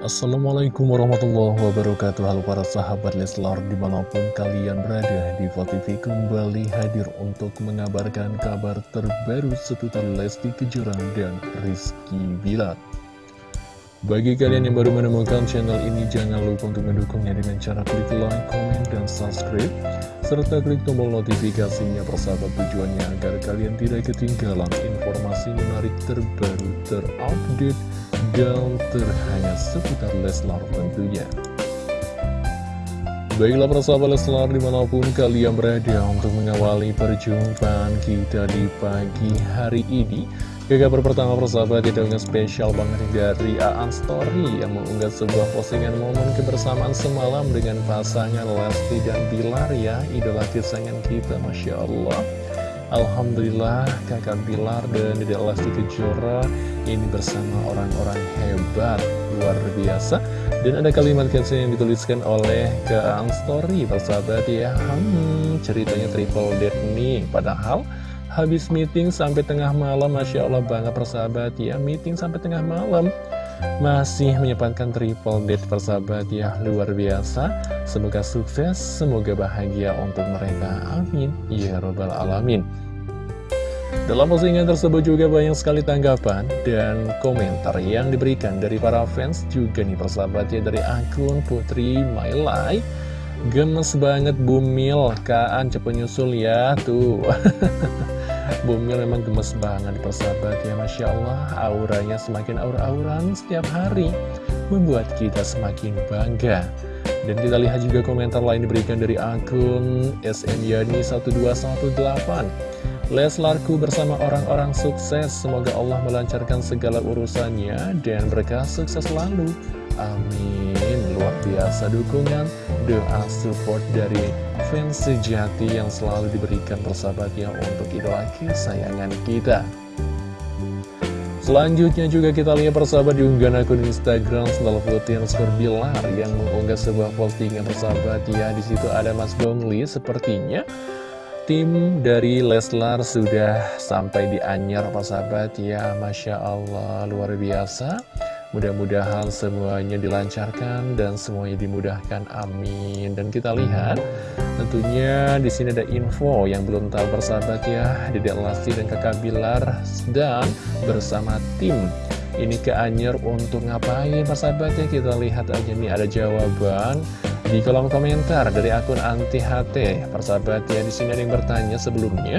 Assalamualaikum warahmatullahi wabarakatuh Halo para sahabat Leslar di mana pun kalian berada di TV kembali hadir untuk mengabarkan kabar terbaru seputar Lesti Kejora dan Rizky Bilar bagi kalian yang baru menemukan channel ini, jangan lupa untuk mendukungnya dengan cara klik like, komen, dan subscribe. Serta klik tombol notifikasinya persahabat tujuannya agar kalian tidak ketinggalan informasi menarik terbaru, terupdate, dan terhangat seputar Leslar tentunya. Baiklah persahabat Leslar di mana pun kalian berada untuk mengawali perjumpaan kita di pagi hari ini kabar pertama persahabat itu dengan spesial banget dari Aan Story yang mengunggah sebuah postingan momen kebersamaan semalam dengan pasangan Lesti dan Bilar ya idola kesayangan kita Masya Allah Alhamdulillah kakak Bilar dan Dedek Lesti Kejora ini bersama orang-orang hebat luar biasa. Dan ada kalimat caption yang dituliskan oleh Aan Story. Persahabat ya hmm, ceritanya triple dead nih. Padahal Habis meeting sampai tengah malam, Masya Allah banget persahabat ya Meeting sampai tengah malam Masih menyempatkan triple date persahabat ya Luar biasa. Semoga sukses, semoga bahagia untuk mereka. Amin. Ya Robbal Alamin. Dalam postingan tersebut juga banyak sekali tanggapan dan komentar yang diberikan dari para fans juga nih persahabat ya dari akun Putri My Life. Gemes banget Bumil, Kaan cepet nyusul ya, tuh Bumil memang gemes banget persahabat ya Masya Allah. Auranya semakin aura-auran setiap hari Membuat kita semakin bangga. Dan kita lihat juga komentar lain diberikan dari akun SMYani1218 Leslarku bersama orang-orang sukses. Semoga Allah melancarkan segala urusannya Dan berkah sukses selalu Amin. Luar biasa dukungan, doa, support dari fans sejati yang selalu diberikan persahabatnya untuk idola kesayangan kita. Selanjutnya juga kita lihat persahabat di unggahan akun Instagram Sendal Putih Bilar yang mengunggah sebuah postingan persahabat. Ya di situ ada Mas Gongli. Sepertinya tim dari Leslar sudah sampai di Anyar persahabat. Ya Masya Allah luar biasa Mudah-mudahan semuanya dilancarkan dan semuanya dimudahkan. Amin. Dan kita lihat, tentunya di sini ada info yang belum tahu bersahabat ya, Dedek Lesti dan Kakak Bilar dan bersama tim ini ke Anyer untuk ngapain persahabat ya kita lihat aja nih ada jawaban di kolom komentar dari akun anti HT persahabat ya di sini ada yang bertanya sebelumnya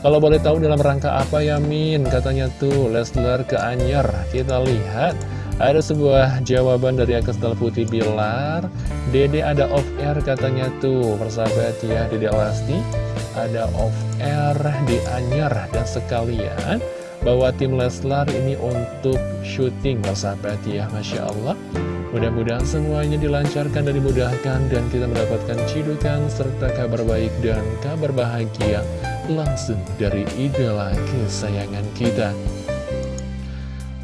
kalau boleh tahu dalam rangka apa ya Min katanya tuh Leslar ke Anyer kita lihat ada sebuah jawaban dari Akstal Putih Bilar. Dede ada off air katanya tuh Persahabat ya Dede Lesti Ada off air di Anyar Dan sekalian Bawa tim Leslar ini untuk syuting Persahabat ya Masya Allah. Mudah-mudahan semuanya dilancarkan dan dimudahkan Dan kita mendapatkan cidukan serta kabar baik dan kabar bahagia Langsung dari idola kesayangan kita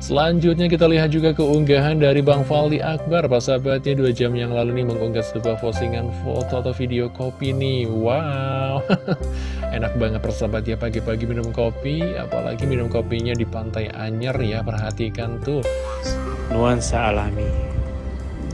Selanjutnya kita lihat juga keunggahan dari Bang Faldi Akbar. Sahabatnya dua jam yang lalu nih mengunggah sebuah postingan foto atau video kopi nih. Wow. Enak banget persahabat ya pagi-pagi minum kopi. Apalagi minum kopinya di pantai Anyer ya Perhatikan tuh. Nuansa alami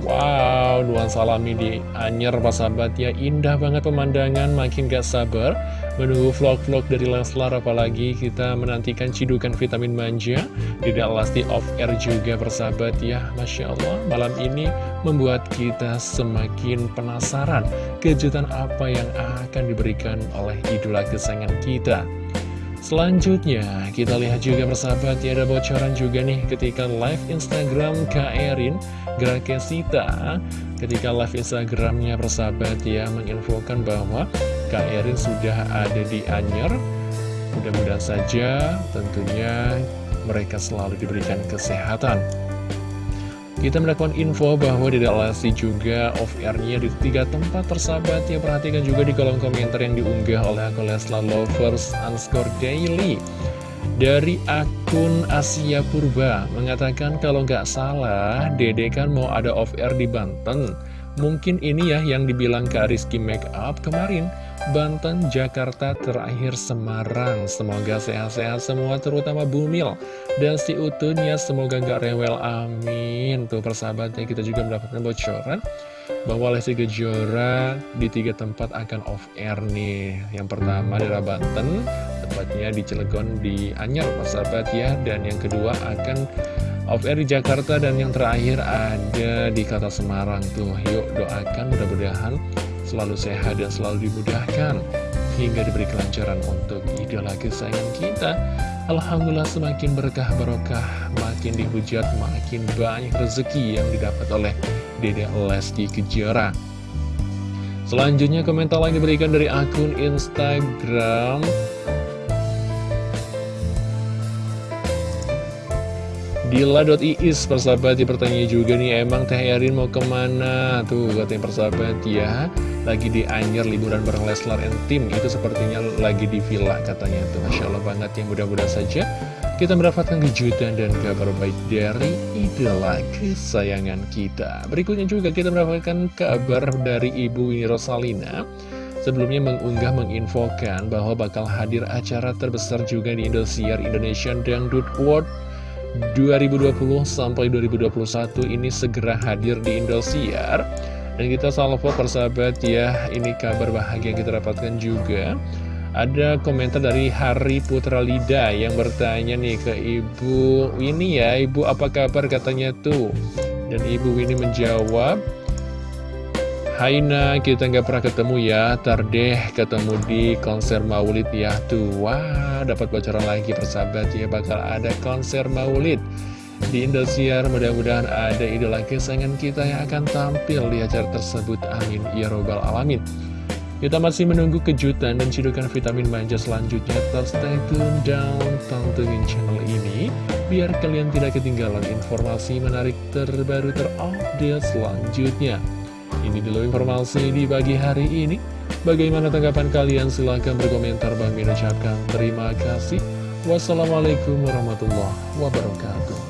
Wow, nuansa alami di Anyer sahabat. Ya Indah banget pemandangan makin gak sabar menunggu vlog-vlog dari Leslar apalagi kita menantikan cidukan vitamin manja tidak lasti off air juga bersahabat ya Masya Allah malam ini membuat kita semakin penasaran kejutan apa yang akan diberikan oleh idola kesayangan kita Selanjutnya, kita lihat juga bersahabat ya ada bocoran juga nih ketika live Instagram Kak Erin Grakesita Ketika live Instagramnya bersahabat ya menginfokan bahwa Kak Erin sudah ada di Anyer. Mudah-mudahan saja tentunya mereka selalu diberikan kesehatan kita mendapatkan info bahwa Lesti juga off-airnya di tiga tempat tersahabat. Ya Perhatikan juga di kolom komentar yang diunggah oleh akun Leslar Lovers underscore daily. Dari akun Asia Purba mengatakan kalau nggak salah Dede kan mau ada off-air di Banten. Mungkin ini ya yang dibilang ke Rizky Makeup kemarin Banten, Jakarta, terakhir Semarang. Semoga sehat-sehat semua, terutama Bumil. Dan si Utunya, semoga gak rewel, amin. Tuh persahabatnya, kita juga mendapatkan bocoran bahwa Lesti Kejora di tiga tempat akan off-air nih. Yang pertama daerah Banten, tepatnya di Cilegon, di Anyar, persahabat ya. Dan yang kedua akan off-air di Jakarta, dan yang terakhir ada di kota Semarang tuh. Yuk doakan mudah-mudahan selalu sehat dan selalu dimudahkan hingga diberi kelancaran untuk idola kesayangan kita. Alhamdulillah semakin berkah barokah, makin dihujat, makin banyak rezeki yang didapat oleh Dede Lesti Kejora. Selanjutnya komentar lagi diberikan dari akun Instagram Dila.iis persahabat pertanyaan juga nih Emang Teh Erin mau ke mana? Tuh katanya persahabat ya. Lagi di Anyer liburan bareng Leslar and Tim. Itu sepertinya lagi di villa katanya tuh. Masya Allah banget yang mudah-mudahan saja Kita mendapatkan kejutan dan kabar baik dari idola kesayangan kita. Berikutnya juga kita mendapatkan kabar dari Ibu Winnie Rosalina. Sebelumnya mengunggah menginfokan bahwa bakal hadir acara terbesar juga di Indosiar Indonesian Dangdut World 2020 sampai 2021 ini segera hadir di Indosiar. Dan kita salvo persahabat ya ini kabar bahagia yang kita dapatkan juga. Ada komentar dari Hari Putra Lida yang bertanya nih ke Ibu Winnie ya. Ibu apa kabar? Katanya tuh. Dan Ibu Winnie menjawab Haina, kita nggak pernah ketemu ya, tardeh ketemu di konser maulid ya tuh. Wah, dapat bocoran lagi persahabat ya, bakal ada konser maulid di Indosiar. Mudah-mudahan ada idola kesayangan kita yang akan tampil di acara tersebut. Amin. Ya Robbal Alamin. Kita masih menunggu kejutan dan cidukan vitamin manja selanjutnya. Tetap stay tune dan tontonin channel ini. Biar kalian tidak ketinggalan informasi menarik terbaru terupdate selanjutnya. Ini dulu informasi di pagi hari ini. Bagaimana tanggapan kalian? Silahkan berkomentar. Bang Min ucapkan terima kasih. Wassalamualaikum warahmatullahi wabarakatuh.